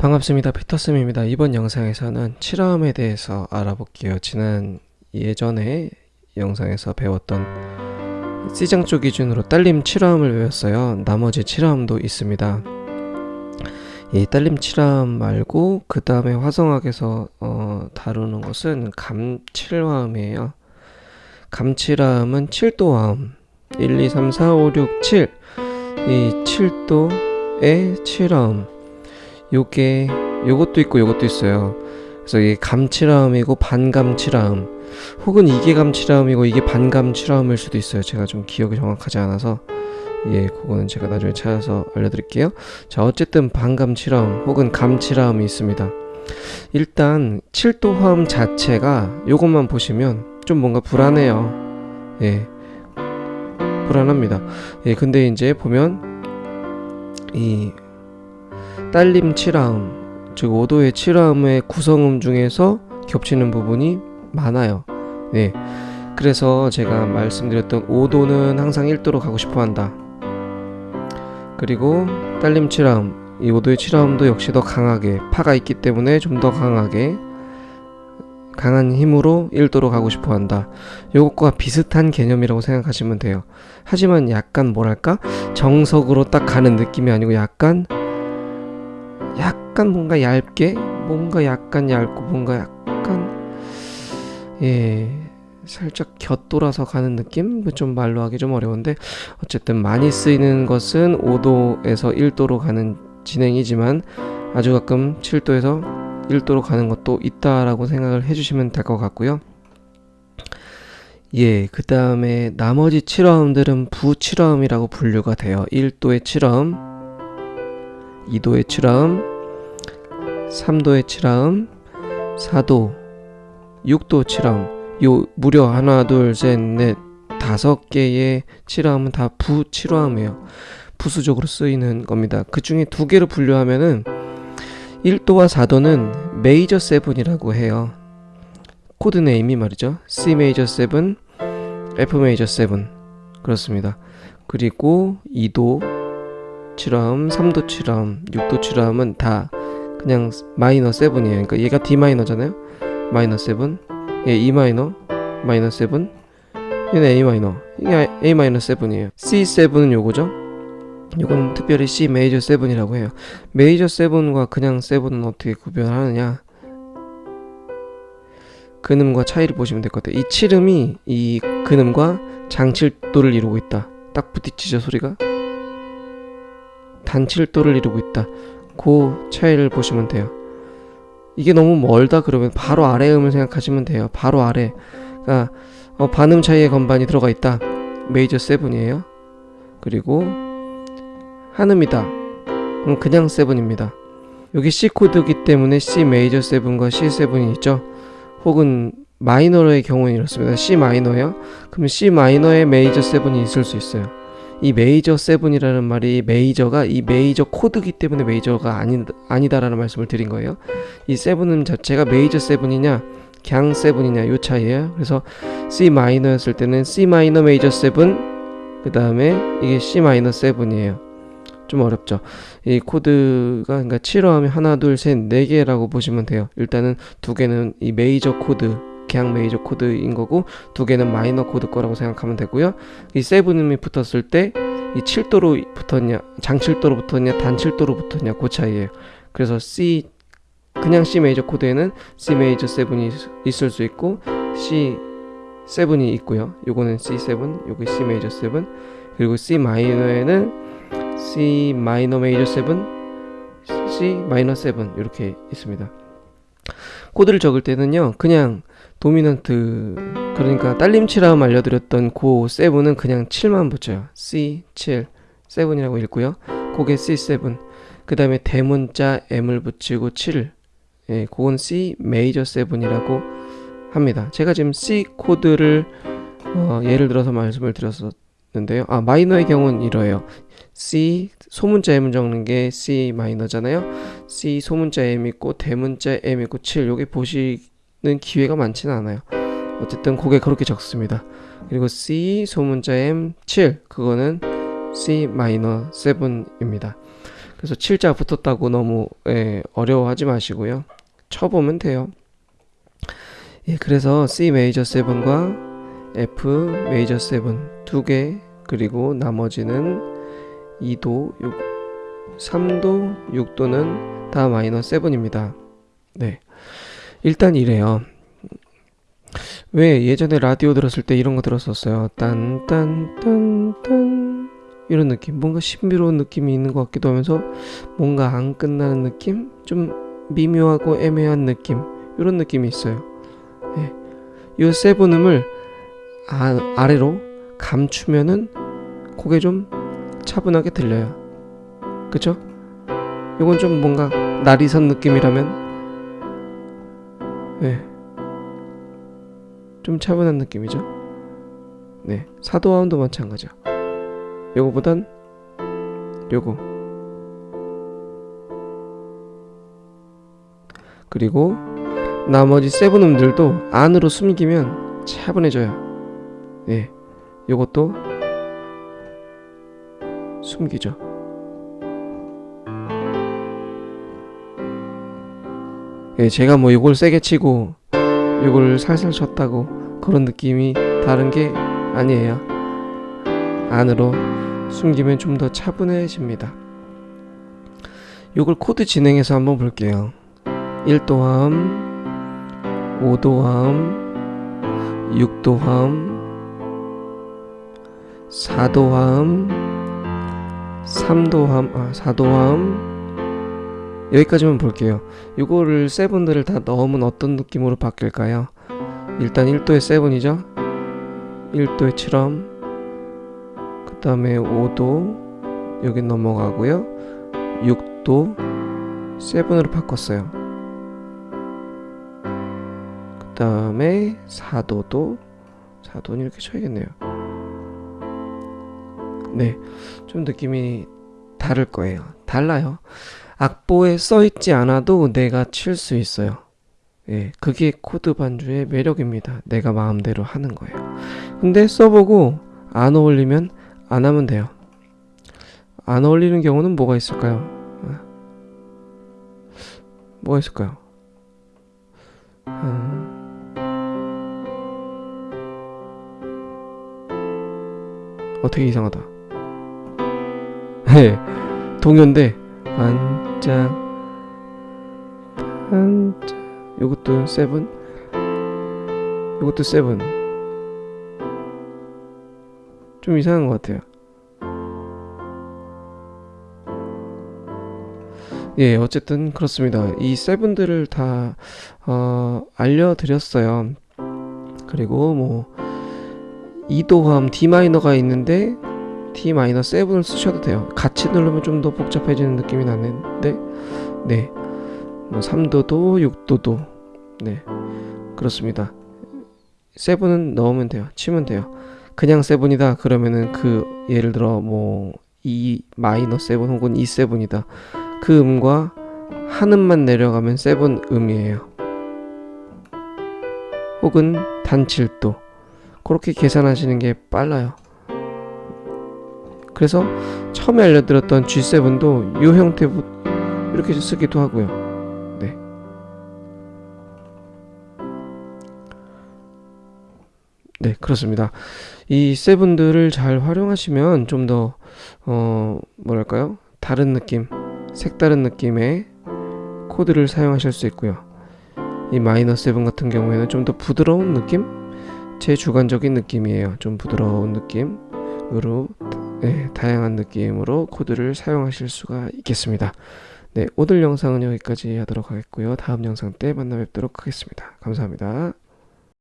반갑습니다. 피터쌤입니다. 이번 영상에서는 7화음에 대해서 알아볼게요. 지난 예전에 영상에서 배웠던 C장 쪽 기준으로 딸림 7화음을 외웠어요. 나머지 7화음도 있습니다. 이 딸림 7화음 말고 그 다음에 화성학에서 어, 다루는 것은 감 7화음이에요. 감 7화음은 7도화음 1, 2, 3, 4, 5, 6, 7이 7도의 7화음 요게 요것도 있고 요것도 있어요. 그래서 이게 감칠화음이고 반감칠화음 혹은 이게 감칠화음이고 이게 반감칠화음일 수도 있어요. 제가 좀 기억이 정확하지 않아서 예, 그거는 제가 나중에 찾아서 알려드릴게요. 자, 어쨌든 반감칠화음 혹은 감칠화음이 있습니다. 일단 7도 화음 자체가 요것만 보시면 좀 뭔가 불안해요. 예, 불안합니다. 예, 근데 이제 보면 이 딸림 7화음 즉 5도의 7화음의 구성음 중에서 겹치는 부분이 많아요 네 그래서 제가 말씀드렸던 5도는 항상 1도로 가고 싶어 한다 그리고 딸림 7화음 이 5도의 7화음도 역시 더 강하게 파가 있기 때문에 좀 더 강하게 강한 힘으로 1도로 가고 싶어 한다. 요것과 비슷한 개념이라고 생각하시면 돼요. 하지만 약간 뭐랄까? 정석으로 딱 가는 느낌이 아니고 약간 약간 뭔가 얇게 뭔가 약간 얇고 뭔가 약간 예 살짝 곁돌아서 가는 느낌? 좀 말로 하기 좀 어려운데 어쨌든 많이 쓰이는 것은 5도에서 1도로 가는 진행이지만 아주 가끔 7도에서 1도로 가는 것도 있다라고 생각을 해주시면 될 것 같고요. 예, 그 다음에 나머지 7화음들은 부7화음이라고 분류가 돼요. 1도의 7화음, 2도의 7화음, 3도의 7화음, 4도, 6도 7화음. 요 무려 하나, 둘, 셋, 넷, 다섯 개의 7화음은 다부 7화음이에요. 부수적으로 쓰이는 겁니다. 그 중에 두 개로 분류하면은 1도와 4도는 메이저 7이라고 해요. 코드 name이 말이죠. C 메이저 7, F 메이저 7 그렇습니다. 그리고 2도 7화음, 3도 7화음, 6도 7화음은 다 그냥 마이너 7이에요. 그러니까 얘가 D 마이너잖아요. 마이너 7. 얘 E 마이너, 마이너 7. 얘는 A 마이너. 이게 A 마이너 7이에요. C7은 요거죠. 요건 특별히 C 메이저 7이라고 해요. 메이저 7과 그냥 7은 어떻게 구별하느냐? 근음과 차이를 보시면 될 것 같아요. 이 칠음이 이 근음과 장칠도를 이루고 있다. 딱 부딪히죠 소리가? 단칠도를 이루고 있다. 그 차이를 보시면 돼요. 이게 너무 멀다 그러면 바로 아래 음을 생각하시면 돼요. 바로 아래. 그러니까 어, 반음 차이의 건반이 들어가 있다. 메이저 7이에요. 그리고 한음이다. 그럼 그냥 7입니다. 여기 C 코드이기 때문에 C 메이저 7과 C7이 있죠. 혹은 마이너의 경우는 이렇습니다. C 마이너요. 그럼 C 마이너의 메이저 7이 있을 수 있어요. 이 메이저 seven이라는 말이 메이저가 이 메이저 코드기 때문에 메이저가 아니, 아니다라는 말씀을 드린 거예요. 이 seven은 자체가 메이저 seven이냐 그냥 seven이냐 요 차이예요. 그래서 C 마이너였을 때는 C 마이너 메이저 seven 그 다음에 이게 C 마이너 seven이에요. 좀 어렵죠. 이 코드가 그러니까 7화음이 하나 둘 셋 네 개라고 보시면 돼요. 일단은 두 개는 이 메이저 코드 그냥 메이저 코드인 거고 두 개는 마이너 코드 거라고 생각하면 되고요. 이 seven음이 붙었을 때 이 7도로 붙었냐, 장칠도로 붙었냐, 단칠도로 붙었냐 그 차이예요. 그래서 C 그냥 C 메이저 코드에는 C 메이저 7이 있을 수 있고 C 7이 있고요. 요거는 C7, 요거 C 메이저 7. 그리고 C 마이너에는 C 마이너 메이저 7, C 마이너 7 이렇게 있습니다. 코드를 적을 때는요. 그냥 도미넌트 그러니까 딸림치라음 알려드렸던 고 7은 그냥 7만 붙여요. C 7 7이라고 읽고요. 고게 C7 그 다음에 대문자 M을 붙이고 7 예, 그건 C 메이저 7이라고 합니다. 제가 지금 C 코드를 어, 예를 들어서 말씀을 드렸었는데요. 아 마이너의 경우는 이러해요. C 소문자 M 적는 게 C 마이너잖아요. C 소문자 M 있고 대문자 M 있고 7 여기 보시 는 기회가 많지는 않아요. 어쨌든 곡에 그렇게 적습니다. 그리고 C 소문자 M 7 그거는 C 마이너 7입니다. 그래서 7자 붙었다고 너무 예, 어려워하지 마시고요. 쳐보면 돼요. 예, 그래서 C 메이저 7과 F 메이저 7 두 개, 그리고 나머지는 2도, 6, 3도, 6도는 다 마이너 7입니다. 네. 일단 이래요. 왜 예전에 라디오 들었을 때 이런 거 들었었어요. 딴딴딴딴 이런 느낌. 뭔가 신비로운 느낌이 있는 것 같기도 하면서 뭔가 안 끝나는 느낌? 좀 미묘하고 애매한 느낌. 이런 느낌이 있어요. 예. 이 세븐음을 아, 아래로 감추면은 그게 좀 차분하게 들려요. 그쵸? 이건 좀 뭔가 날이 선 느낌이라면 네. 좀 차분한 느낌이죠. 네. 사도화음도 마찬가지야. 요거보단 요거. 그리고 나머지 세븐 음들도 안으로 숨기면 차분해져요. 네. 요것도 숨기죠. 예, 제가 뭐 이걸 세게 치고 이걸 살살 쳤다고 그런 느낌이 다른 게 아니에요. 안으로 숨기면 좀 더 차분해집니다. 이걸 코드 진행해서 한번 볼게요. 1도함, 5도함, 6도함, 4도함, 3도함, 아, 4도함, 여기까지만 볼게요. 이거를 세븐들을 다 넣으면 어떤 느낌으로 바뀔까요? 일단 1도의 세븐이죠. 1도의 7럼. 그 다음에 5도 여기 넘어가고요. 6도 세븐으로 바꿨어요. 그 다음에 4도도 4도는 이렇게 쳐야겠네요. 네, 좀 느낌이 다를 거예요. 달라요. 악보에 써 있지 않아도 내가 칠 수 있어요. 예, 그게 코드 반주의 매력입니다. 내가 마음대로 하는 거예요. 근데 써보고 안 어울리면 안 하면 돼요. 안 어울리는 경우는 뭐가 있을까요? 아, 뭐가 있을까요? 음, 어떻게 이상하다. 예, 동요인데 반짝 반짝. 요것도 seven? 요것도 seven. 좀 이상한 것 같아요. 예 어쨌든 그렇습니다. 이 seven들을 다 어, 알려드렸어요. 그리고 뭐 2도함 D마이너가 있는데 D 마이너 7을 쓰셔도 돼요. 같이 누르면 좀 더 복잡해지는 느낌이 나는데, 네. 뭐 3도도, 6도도, 네. 그렇습니다. 7은 넣으면 돼요. 치면 돼요. 그냥 7이다. 그러면은 그, 예를 들어 뭐, E 마이너 7 혹은 E 7이다. 그 음과 한 음만 내려가면 7 음이에요. 혹은 단 7도. 그렇게 계산하시는 게 빨라요. 그래서 처음에 알려드렸던 G7도 이 형태 이렇게 쓰기도 하고요. 네. 네, 그렇습니다. 이 세븐들을 잘 활용하시면 좀 더, 어, 뭐랄까요? 다른 느낌, 색다른 느낌의 코드를 사용하실 수 있고요. 이 마이너 seven 같은 경우에는 좀 더 부드러운 느낌? 제 주관적인 느낌이에요. 좀 부드러운 느낌으로 네, 다양한 느낌으로 코드를 사용하실 수가 있겠습니다. 네, 오늘 영상은 여기까지 하도록 하겠고요. 다음 영상 때 만나 뵙도록 하겠습니다. 감사합니다.